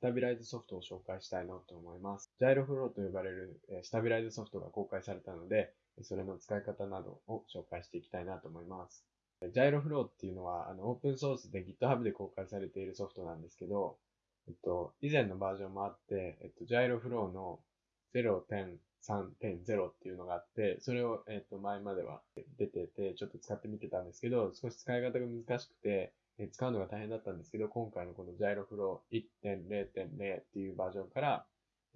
スタビライズソフトを紹介したいなと思います。ジャイロフローと呼ばれるスタビライズソフトが公開されたので、それの使い方などを紹介していきたいなと思います。ジャイロフローっていうのは、あの、オープンソースで GitHub で公開されているソフトなんですけど、えっと、以前のバージョンもあって、えっと、ジャイロフローの0.3.0っていうのがあって、それを、えっと、前までは出てて、ちょっと使ってみてたんですけど、少し使い方が難しくて、使うのが大変だったんですけど、今回のこのジャイロフロー1.0.0っていうバージョンから、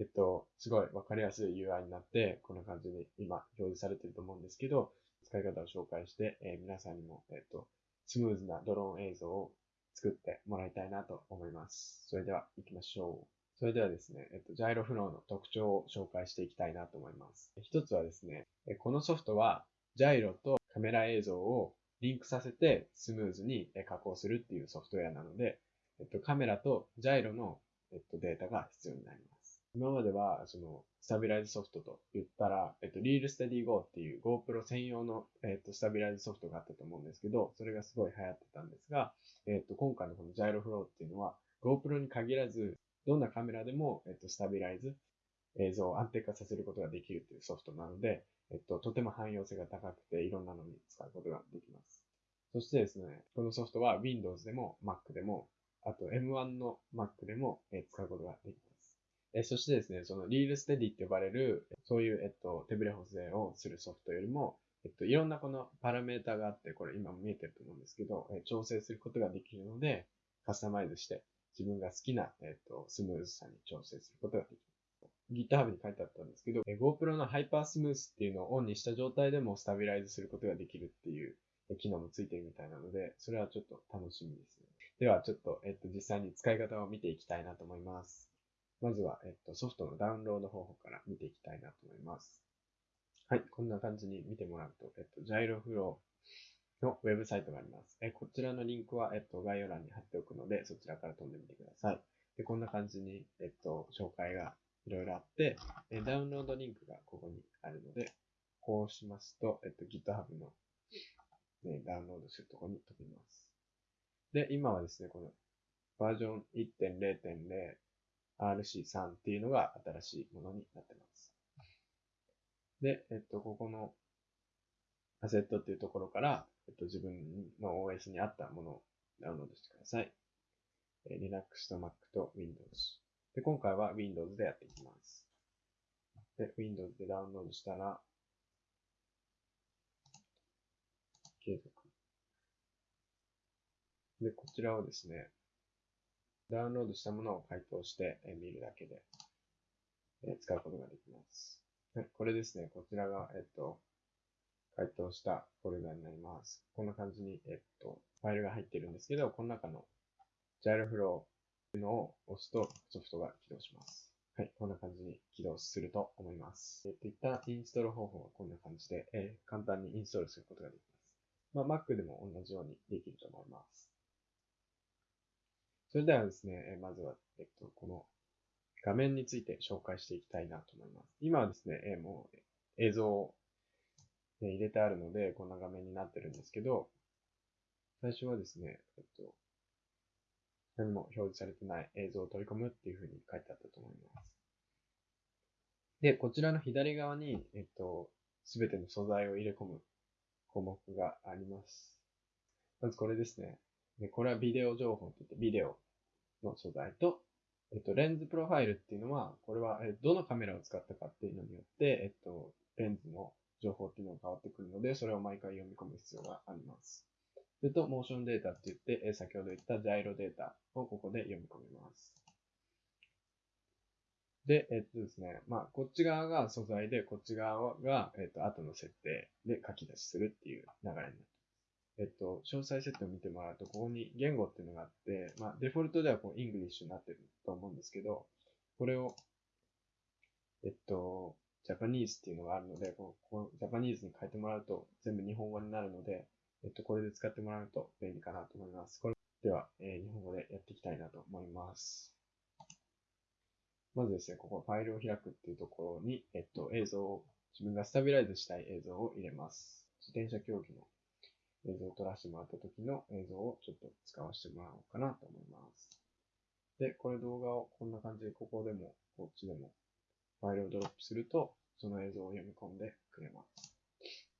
えっと、すごいわかりやすい UI になって、こんな感じに今表示されてると思うんですけど、使い方を紹介して、えー、皆さんにも、えっと、スムーズなドローン映像を作ってもらいたいなと思います。それでは行きましょう。それではですね、えっと、ジャイロフローの特徴を紹介していきたいなと思います。一つはですね、このソフトは、ジャイロとカメラ映像をリンクさせてスムーズに加工するっていうソフトウェアなので、えっと、カメラとジャイロの、えっと、データが必要になります。今までは、その、スタビライズソフトと言ったら、えっと、リールステディ Go っていう GoPro 専用の、えっと、スタビライズソフトがあったと思うんですけど、それがすごい流行ってたんですが、えっと、今回のこのジャイロフローっていうのは、GoPro に限らず、どんなカメラでも、えっと、スタビライズ、映像を安定化させることができるというソフトなので、えっと、とても汎用性が高くて、いろんなのに使うことができます。そしてですね、このソフトは Windows でも Mac でも、あと M1 の Mac でも使うことができます。えそしてですね、そのリールステディって呼ばれる、そういう、えっと、手ブレ補正をするソフトよりも、えっと、いろんなこのパラメータがあって、これ今も見えてると思うんですけど、え調整することができるので、カスタマイズして、自分が好きな、えっと、スムーズさに調整することができます。GitHub に書いてあったんですけど、GoPro のハイパースムースっていうのをオンにした状態でもスタビライズすることができるっていう機能もついてるみたいなので、それはちょっと楽しみですね。では、ちょっと、えっと、実際に使い方を見ていきたいなと思います。まずは、えっと、ソフトのダウンロード方法から見ていきたいなと思います。はい、こんな感じに見てもらうと、えっと、ジャイロフローのウェブサイトがあります。えこちらのリンクは、えっと、概要欄に貼っておくので、そちらから飛んでみてください。で、こんな感じに、えっと、紹介がいろいろあって、えダウンロードリンクがここにあるので、こうしますと、えっと、GitHub の、ね、ダウンロードするところに飛びます。で、今はですね、このバージョン1.0.0 RC3 っていうのが新しいものになってます。で、えっと、ここのアセットっていうところから、えっと、自分の OS に合ったものをダウンロードしてください。え Linux と Mac と Windows。で、今回は Windows でやっていきます。で、Windows でダウンロードしたら、継続。で、こちらをですね、ダウンロードしたものを解凍して見るだけでえ使うことができます。これですね。こちらが、えっと、解凍したフォルダになります。こんな感じに、えっと、ファイルが入ってるんですけど、この中の Gyroflow というのを押すとソフトが起動します。はい、こんな感じに起動すると思います。えっと、一旦インストール方法はこんな感じで、えー、簡単にインストールすることができます。まあ、Mac でも同じようにできると思います。それではですねえ、まずは、えっと、この画面について紹介していきたいなと思います。今はですね、えもう映像を、ね、入れてあるので、こんな画面になってるんですけど、最初はですね、えっと、何も表示されてない映像を取り込むっていうふうに書いてあったと思います。で、こちらの左側に、えっと、すべての素材を入れ込む項目があります。まずこれですね。でこれはビデオ情報って言って、ビデオの素材と、えっと、レンズプロファイルっていうのは、これは、えどのカメラを使ったかっていうのによって、えっと、レンズの情報っていうのが変わってくるので、それを毎回読み込む必要があります。それと、モーションデータって言って、先ほど言ったジャイロデータをここで読み込みます。で、えっとですね、まあ、こっち側が素材で、こっち側が、えっと、後の設定で書き出しするっていう流れになってえっと、詳細設定を見てもらうと、ここに言語っていうのがあって、まあ、デフォルトではこう、 English になってると思うんですけど、これを、えっと、 Japanese っていうのがあるので、ここ Japanese に変えてもらうと全部日本語になるので、えっと、これで使ってもらうと便利かなと思います。これでは、え、日本語でやっていきたいなと思います。まずですね、ここファイルを開くっていうところに、えっと、映像を、自分がスタビライズしたい映像を入れます。自転車競技の映像を撮らせてもらった時の映像をちょっと使わせてもらおうかなと思います。で、これ動画をこんな感じで、ここでも、こっちでも、ファイルをドロップすると、その映像を読み込んでくれます。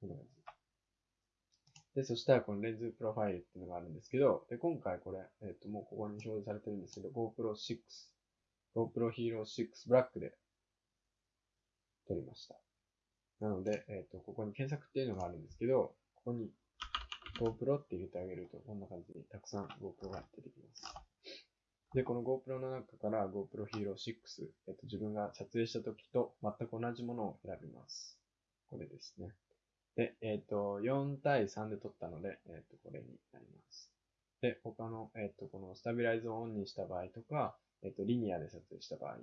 こんな感じ。で、そしたらこのレンズプロファイルっていうのがあるんですけど、で、今回これ、えっ、と、もうここに表示されてるんですけど、GoPro 6、GoPro Hero 6 Black で撮りました。なので、えっ、と、ここに検索っていうのがあるんですけど、ここに GoPro って入れてあげると、こんな感じにたくさん GoPro が出てきます。で、この GoPro の中から GoPro Hero 6、えっと、自分が撮影した時と全く同じものを選びます。これですね。で、えっ、と、4対3で撮ったので、えっ、と、これになります。で、他の、えっ、と、このスタビライズをオンにした場合とか、えっ、と、リニアで撮影した場合、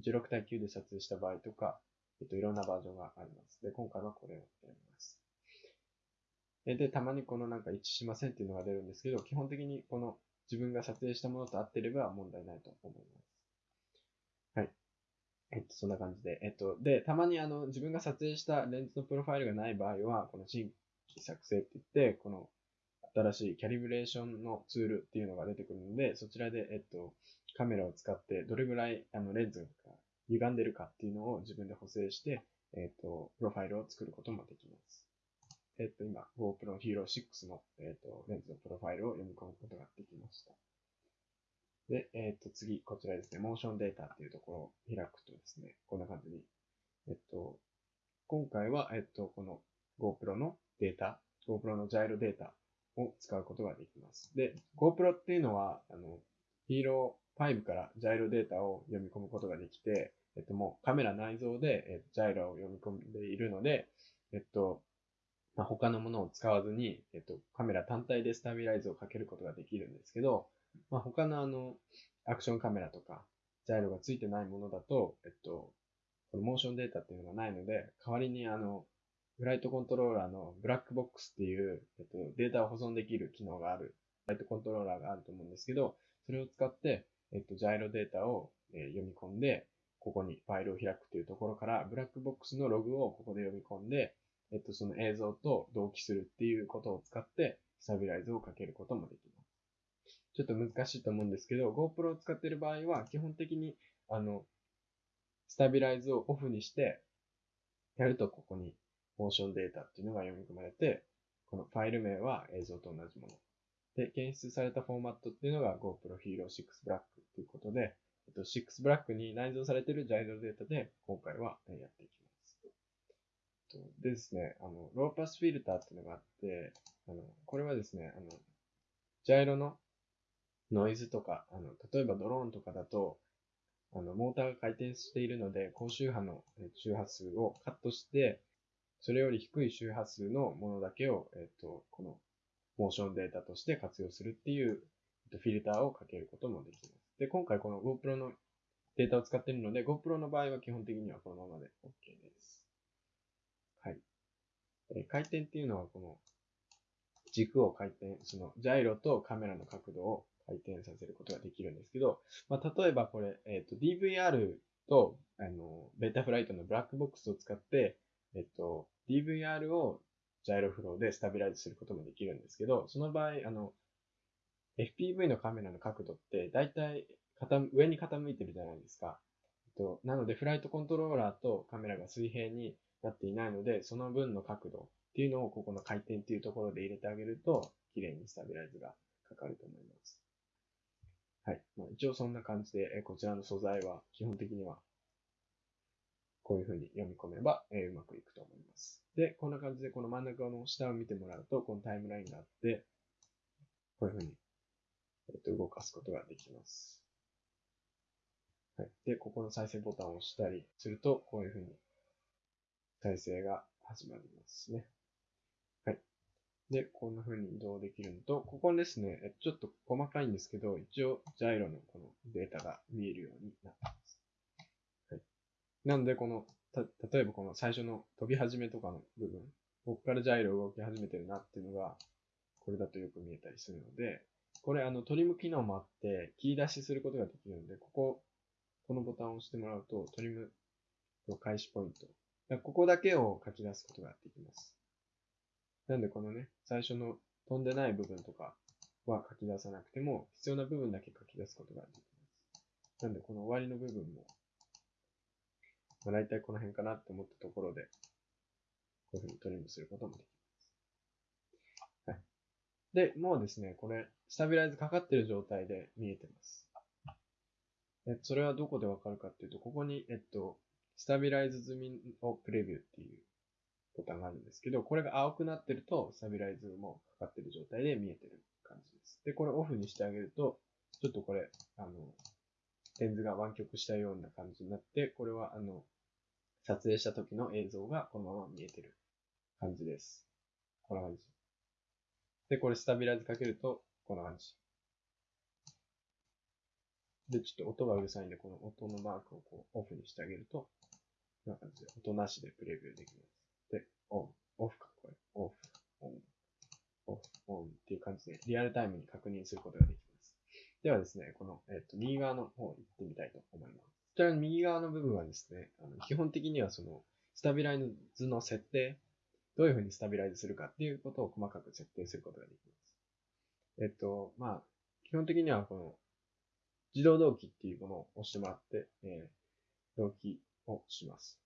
16対9で撮影した場合とか、えっと、いろんなバージョンがあります。で、今回はこれをやります。で、たまにこのなんか一致しませんっていうのが出るんですけど、基本的にこの自分が撮影したものと合ってれば問題ないと思います。えっと、そんな感じで。えっと、で、たまにあの、自分が撮影したレンズのプロファイルがない場合は、この新規作成って言って、この新しいキャリブレーションのツールっていうのが出てくるので、そちらで、えっと、カメラを使ってどれぐらいあのレンズが歪んでるかっていうのを自分で補正して、えっと、プロファイルを作ることもできます。えっと、今、GoPro Hero 6の、えっと、レンズのプロファイルを読み込むことができました。で、えっと、次、こちらですね、モーションデータっていうところを開くとですね、こんな感じに、えっと、今回は、えっと、この GoPro のデータ、GoPro のジャイロデータを使うことができます。で、GoPro っていうのは、あの、Hero 5からジャイロデータを読み込むことができて、えっと、もうカメラ内蔵で、えっと、ジャイロを読み込んでいるので、えっと、まあ、他のものを使わずに、えっと、カメラ単体でスタビライズをかけることができるんですけど、まあ、他のあの、アクションカメラとか、ジャイロがついてないものだと、えっと、このモーションデータっていうのがないので、代わりにあの、フライトコントローラーのブラックボックスっていう、えっと、データを保存できる機能がある、フライトコントローラーがあると思うんですけど、それを使って、えっと、ジャイロデータを、え、読み込んで、ここにファイルを開くというところから、ブラックボックスのログをここで読み込んで、えっと、その映像と同期するっていうことを使って、スタビライズをかけることもできます。ちょっと難しいと思うんですけど、GoPro を使っている場合は、基本的に、あの、スタビライズをオフにして、やるとここにモーションデータっていうのが読み込まれて、このファイル名は映像と同じもの。で、検出されたフォーマットっていうのが GoPro Hero 6 Black ということで、えっと、6 Black に内蔵されているジャイロデータで今回はやっていきます。でですね、あの、ローパスフィルターっていうのがあって、あの、これはですね、あの、ジャイロのノイズとか、あの、例えばドローンとかだと、あの、モーターが回転しているので、高周波の周波数をカットして、それより低い周波数のものだけを、えっと、このモーションデータとして活用するっていう、えっと、フィルターをかけることもできます。で、今回この GoPro のデータを使っているので、GoPro の場合は基本的にはこのままで OK です。はい。え回転っていうのはこの軸を回転、そのジャイロとカメラの角度を回転させることができるんですけど、まあ、例えばこれ、えっ、ー、と、DVR と、あの、ベータフライトのブラックボックスを使って、えっ、ー、と、DVR をジャイロフローでスタビライズすることもできるんですけど、その場合、あの、FPV のカメラの角度って大体上に傾いてるじゃないですか。えっとなので、フライトコントローラーとカメラが水平になっていないので、その分の角度っていうのをここの回転っていうところで入れてあげると、綺麗にスタビライズがかかると思います。はい。まあ、一応そんな感じで、こちらの素材は基本的にはこういうふうに読み込めば、え、うまくいくと思います。で、こんな感じでこの真ん中の下を見てもらうと、このタイムラインがあって、こういうふうに、えっと、動かすことができます。はい。で、ここの再生ボタンを押したりすると、こういうふうに再生が始まりますね。で、こんな風に移動できるのと、ここですね、ちょっと細かいんですけど、一応、ジャイロのこのデータが見えるようになってます。はいなので、この、た、例えばこの最初の飛び始めとかの部分、ここからジャイロ動き始めてるなっていうのが、これだとよく見えたりするので、これあのトリム機能もあって、切り出しすることができるので、ここ、このボタンを押してもらうと、トリムの開始ポイント。ここだけを書き出すことができます。なんでこのね、最初の飛んでない部分とかは書き出さなくても、必要な部分だけ書き出すことができます。なんで、この終わりの部分も、まあ、大体この辺かなって思ったところで、こういうふうにトリムすることもできます。はい。で、もうですね、これ、スタビライズかかってる状態で見えてます。えそれはどこでわかるかっていうと、ここに、えっと、スタビライズ済みをプレビューっていうボタンがあるんですけど、これが青くなってると、スタビライズもかかってる状態で見えてる感じです。で、これオフにしてあげると、ちょっとこれ、あの、レンズが湾曲したような感じになって、これは、あの、撮影した時の映像がこのまま見えてる感じです。こんな感じ。で、これスタビライズかけると、こんな感じ。で、ちょっと音がうるさいんで、この音のマークをこうオフにしてあげると、こんな感じで、音なしでプレビューできます。オン、オフか、これ。オフ、オン、オフ、オンっていう感じで、リアルタイムに確認することができます。ではですね、この、えっ、と、右側の方行ってみたいと思います。こちらの右側の部分はですね、あの基本的にはその、スタビライズの設定、どういうふうにスタビライズするかっていうことを細かく設定することができます。えっと、まあ、基本的にはこの自動同期っていうものを押してもらって、えー、同期をします。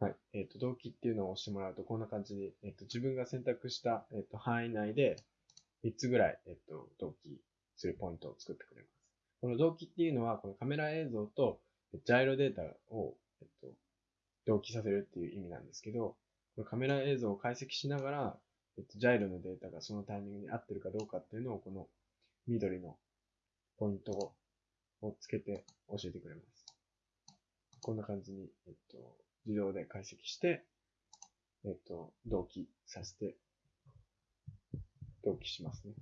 はい。えっ、と、同期っていうのを押してもらうと、こんな感じに、えっ、と、自分が選択した、えっ、と、範囲内で、3つぐらい、えっ、と、同期するポイントを作ってくれます。この同期っていうのは、このカメラ映像と、ジャイロデータを、えっと、同期させるっていう意味なんですけど、このカメラ映像を解析しながら、えっと、ジャイロのデータがそのタイミングに合ってるかどうかっていうのを、この緑のポイントをつけて教えてくれます。こんな感じに、えっと、自動で解析して、えっと、同期させて、同期しますね。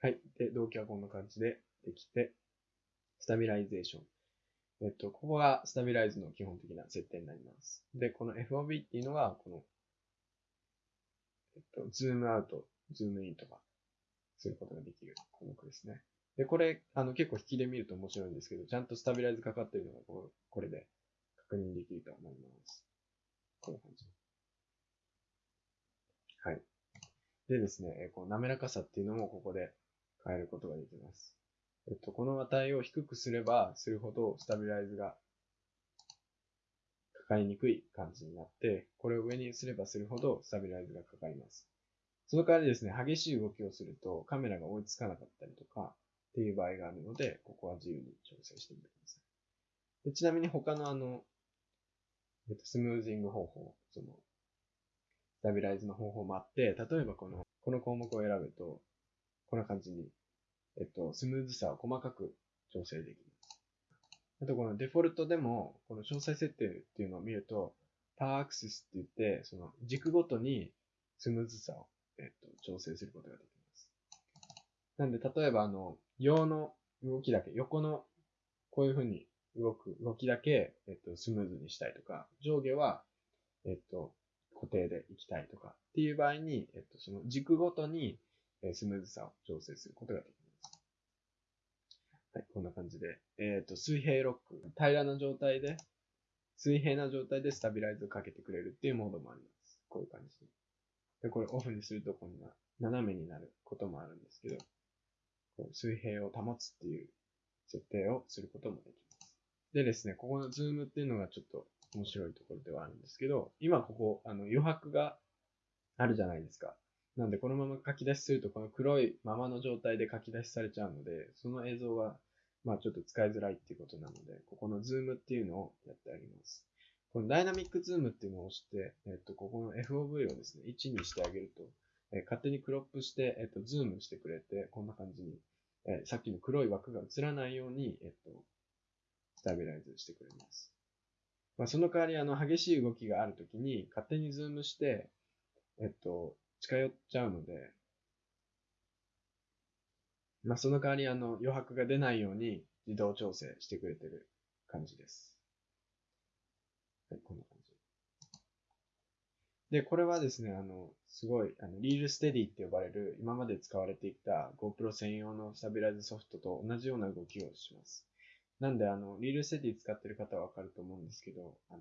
はい。で、同期はこんな感じでできて、スタビライゼーション。えっと、ここがスタビライズの基本的な設定になります。で、この FOV っていうのが、この、えっと、ズームアウト、ズームインとか、することができる項目ですね。で、これ、あの、結構引きで見ると面白いんですけど、ちゃんとスタビライズかかってるのがここれで確認できると思います。こんな感じ。はい。でですね、この滑らかさっていうのもここで変えることができます。えっと、この値を低くすればするほどスタビライズがかかりにくい感じになって、これを上にすればするほどスタビライズがかかります。その代わりですね、激しい動きをするとカメラが追いつかなかったりとか、っていう場合があるので、ここは自由に調整してみてください。でちなみに他のあの、えっと、スムージング方法、その、スタビライズの方法もあって、例えばこの、この項目を選ぶと、こんな感じに、えっと、スムーズさを細かく調整できます。あとこのデフォルトでも、この詳細設定っていうのを見ると、パーアクセスって言って、その軸ごとにスムーズさを、えっと、調整することができます。なんで、例えばあの、陽の動きだけ、横のこういう風に動く動きだけ、えっと、スムーズにしたいとか、上下は、えっと、固定で行きたいとかっていう場合に、えっと、その軸ごとに、スムーズさを調整することができます。はい、こんな感じで。えっ、と、水平ロック。平らな状態で、水平な状態でスタビライズをかけてくれるっていうモードもあります。こういう感じでで。これオフにするとこんな斜めになることもあるんですけど、水平を保つっていう設定をすることもできます。でですね、ここのズームっていうのがちょっと面白いところではあるんですけど、今ここ、あの余白があるじゃないですか。なんでこのまま書き出しするとこの黒いままの状態で書き出しされちゃうので、その映像はまあちょっと使いづらいっていうことなので、ここのズームっていうのをやってあげます。このダイナミックズームっていうのを押して、えっと、ここの FOV をですね、1にしてあげると、え勝手にクロップして、えっと、ズームしてくれて、こんな感じに、えさっきの黒い枠が映らないように、えっと、スタビライズしてくれます。まあ、その代わり、あの、激しい動きがあるときに、勝手にズームして、えっと、近寄っちゃうので、まあ、その代わり、あの、余白が出ないように自動調整してくれてる感じです。はい、こんな感じ。で、これはですね、あの、すごい、あの、 ReelSteady って呼ばれる、今まで使われていた GoPro 専用のスタビライズソフトと同じような動きをします。なんで、あの、 ReelSteady 使ってる方はわかると思うんですけど、あ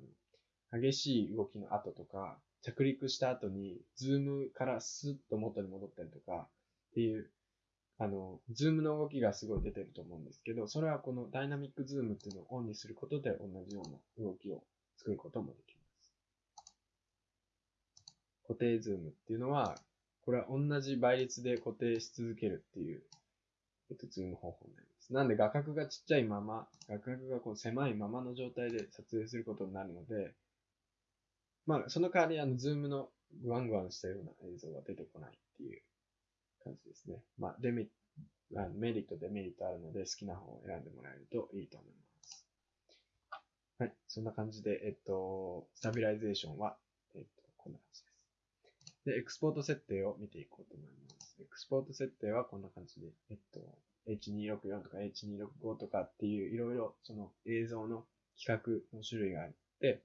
の、激しい動きの後とか、着陸した後に、ズームからスッと元に戻ったりとか、っていうあの、ズームの動きがすごい出てると思うんですけど、それはこのダイナミックズームっていうのをオンにすることで同じような動きを作ることもできます。固定ズームっていうのは、これは同じ倍率で固定し続けるっていう、えっと、ズーム方法になります。なんで画角がちっちゃいまま、画角がこう狭いままの状態で撮影することになるので、まあ、その代わり、あの、ズームのグワングワンしたような映像が出てこないっていう感じですね。まあ、デメあのメリット、デメリットあるので、好きな方を選んでもらえるといいと思います。はい。そんな感じで、えっと、スタビライゼーションは、えっと、こんな感じで。エクスポート設定を見ていこうと思います。エクスポート設定はこんな感じで、えっと、H264 とか H265 とかっていういろいろその映像の規格の種類があって、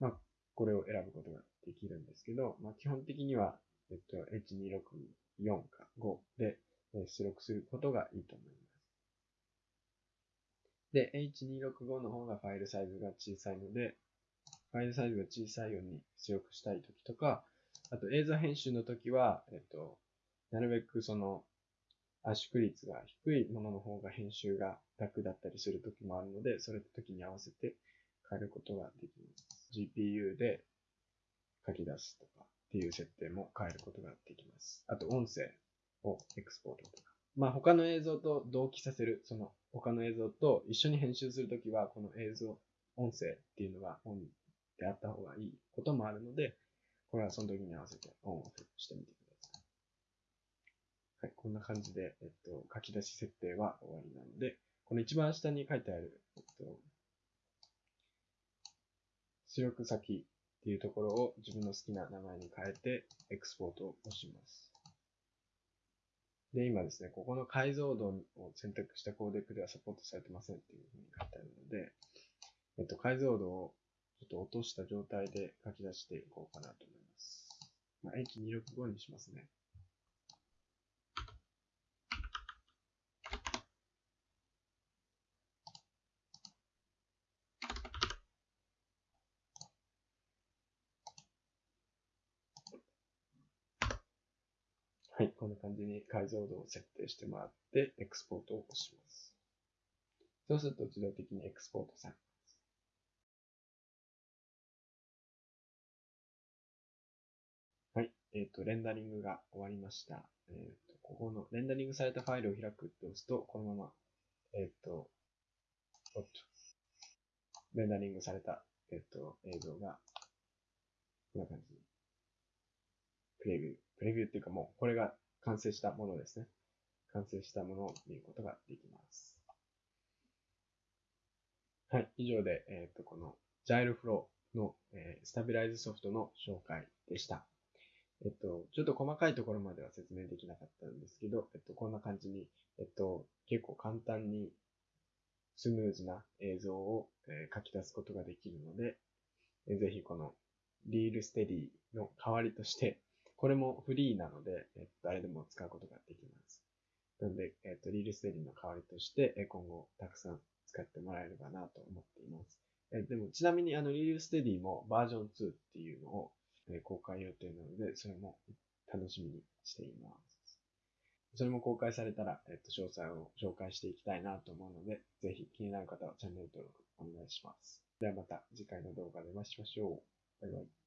まあ、これを選ぶことができるんですけど、まあ、基本的には、えっと、H264 か5で出力することがいいと思います。で、H265 の方がファイルサイズが小さいので、ファイルサイズが小さいように出力したいときとか、あと映像編集のときは、えっと、なるべくその圧縮率が低いものの方が編集が楽だったりするときもあるので、それと時に合わせて変えることができます。GPU で書き出すとかっていう設定も変えることができます。あと音声をエクスポートとか。まあ他の映像と同期させる、その他の映像と一緒に編集するときは、この映像、音声っていうのがオンであった方がいいこともあるので、これはその時に合わせてオンをしてみてください。はい、こんな感じで、えっと、書き出し設定は終わりなので、この一番下に書いてある、えっと、出力先っていうところを自分の好きな名前に変えて、エクスポートを押します。で、今ですね、ここの解像度を選択したコーデックではサポートされてませんっていうふうに書いてあるので、えっと、解像度をちょっと落とした状態で書き出していこうかなと思います。まあ、H265 にしますね。はい、こんな感じに解像度を設定してもらって、エクスポートを押します。そうすると自動的にエクスポートされえっ、ー、と、レンダリングが終わりました。えっ、ー、と、ここのレンダリングされたファイルを開くって押すと、このまま、えっ、ー、と、おっと、レンダリングされた、えっ、と、映像が、こんな感じプレビュー。プレビューっていうかもう、これが完成したものですね。完成したものを見ることができます。はい。以上で、えっ、と、この Gyroflow の、えー、スタビライズソフトの紹介でした。えっと、ちょっと細かいところまでは説明できなかったんですけど、えっと、こんな感じに、えっと、結構簡単にスムーズな映像を、えー、書き出すことができるので、えー、ぜひこのリールステディの代わりとして、これもフリーなので、えっと、誰でも使うことができます。なので、えっと、リールステディの代わりとして、え今後たくさん使ってもらえればなと思っています。えでも、ちなみにあの、リールステディもバージョン2っていうのを、え公開予定なので、それも楽しみにしています。それも公開されたら、えっと、詳細を紹介していきたいなと思うので、ぜひ気になる方はチャンネル登録お願いします。ではまた次回の動画でお会いしましょう。バイバイ。